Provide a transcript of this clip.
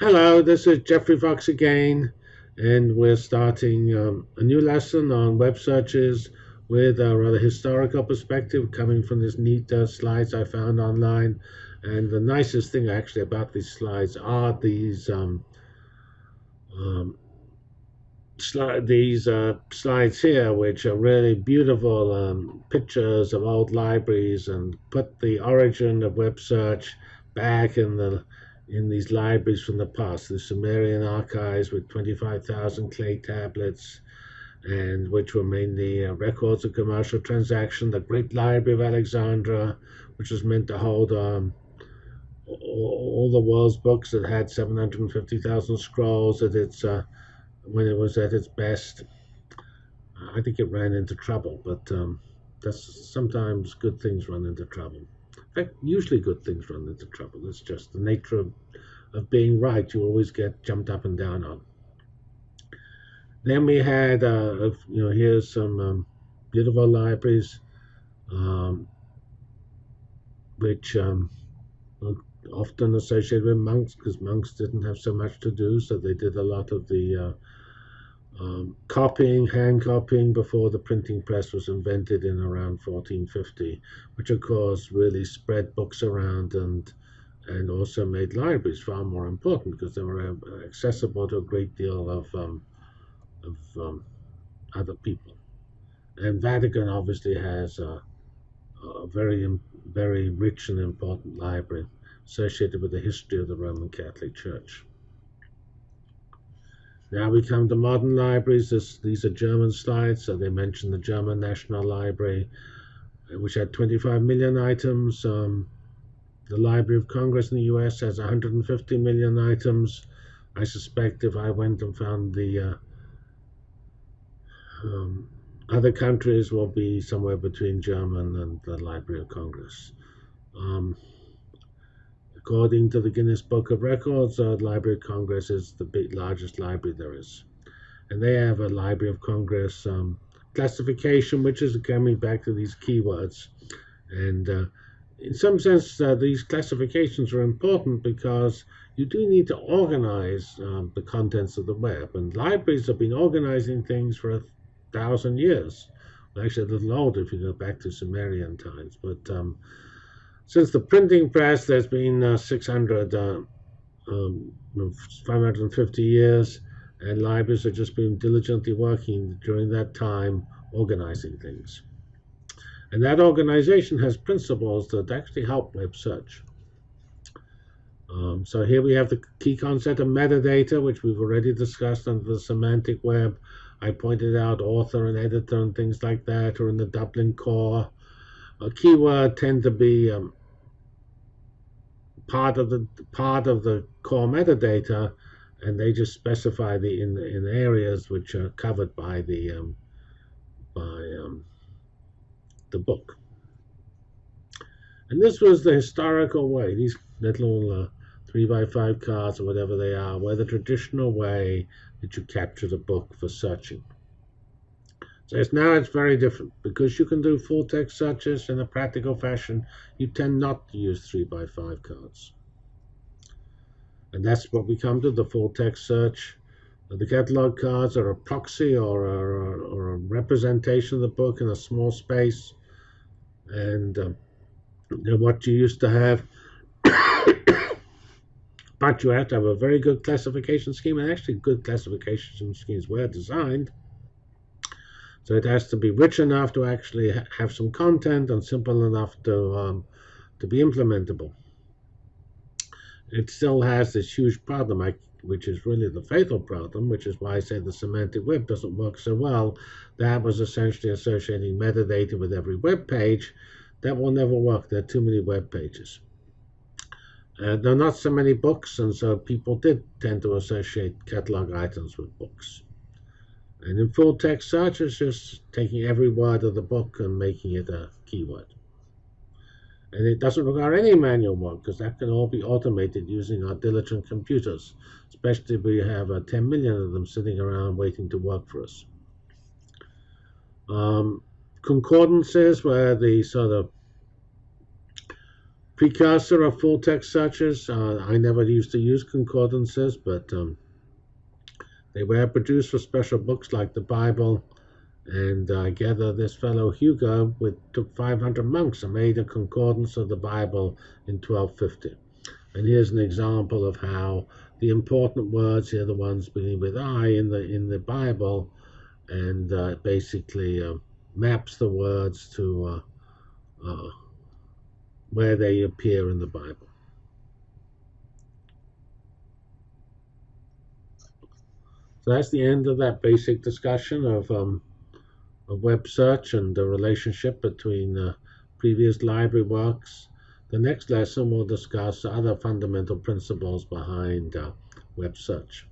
Hello, this is Geoffrey Fox again, and we're starting um, a new lesson on web searches with a rather historical perspective coming from these neat uh, slides I found online. And the nicest thing actually about these slides are these um, um, sli these uh, slides here, which are really beautiful um, pictures of old libraries and put the origin of web search back in the in these libraries from the past, the Sumerian archives with 25,000 clay tablets, and which were mainly uh, records of commercial transaction. The Great Library of Alexandria, which was meant to hold um, all the world's books that had 750,000 scrolls at its uh, when it was at its best. I think it ran into trouble, but um, that's sometimes good things run into trouble. Fact, usually good things run into trouble. It's just the nature of, of being right. You always get jumped up and down on. Then we had, uh, you know, here's some um, beautiful libraries, um, which um, often associated with monks because monks didn't have so much to do, so they did a lot of the uh, um, copying, hand copying before the printing press was invented in around 1450, which of course really spread books around and and also made libraries far more important because they were uh, accessible to a great deal of um, of um, other people. And Vatican obviously has a, a very very rich and important library associated with the history of the Roman Catholic Church. Now we come to modern libraries. This, these are German slides, so they mention the German National Library, uh, which had 25 million items. Um, the Library of Congress in the US has 150 million items. I suspect if I went and found the uh, um, other countries will be somewhere between German and the Library of Congress. Um, According to the Guinness Book of Records, the Library of Congress is the big, largest library there is. And they have a Library of Congress um, classification, which is coming back to these keywords. And uh, in some sense, uh, these classifications are important because you do need to organize um, the contents of the web. And libraries have been organizing things for a thousand years. Well, actually, a little older if you go back to Sumerian times. But um, since the printing press, there's been uh, 600, uh, um, 550 years, and libraries have just been diligently working during that time organizing things. And that organization has principles that actually help web search. Um, so here we have the key concept of metadata, which we've already discussed under the semantic web. I pointed out author and editor and things like that, or in the Dublin core. A keyword tend to be um, part of the part of the core metadata, and they just specify the in in areas which are covered by the um, by um, the book. And this was the historical way. These little uh, three by five cards or whatever they are, were the traditional way that you capture the book for searching. Now it's very different because you can do full text searches in a practical fashion. You tend not to use 3 by 5 cards. And that's what we come to the full text search. The catalog cards are a proxy or a, or a representation of the book in a small space. And um, what you used to have. but you have to have a very good classification scheme, and actually, good classification schemes were designed so it has to be rich enough to actually ha have some content and simple enough to um, to be implementable. It still has this huge problem, I, which is really the fatal problem, which is why I say the semantic web doesn't work so well. That was essentially associating metadata with every web page. That will never work. There are too many web pages. Uh, there are not so many books, and so people did tend to associate catalog items with books. And in full text search, it's just taking every word of the book and making it a keyword. And it doesn't require any manual work because that can all be automated using our diligent computers, especially if we have uh, 10 million of them sitting around waiting to work for us. Um, concordances, where the sort of precursor of full text searches. Uh, I never used to use concordances, but um, they were produced for special books like the Bible. And I gather this fellow Hugo with, took 500 monks and made a concordance of the Bible in 1250. And here's an example of how the important words here, the ones beginning with I in the in the Bible, and uh, basically uh, maps the words to uh, uh, where they appear in the Bible. So that's the end of that basic discussion of, um, of web search and the relationship between uh, previous library works. The next lesson will discuss other fundamental principles behind uh, web search.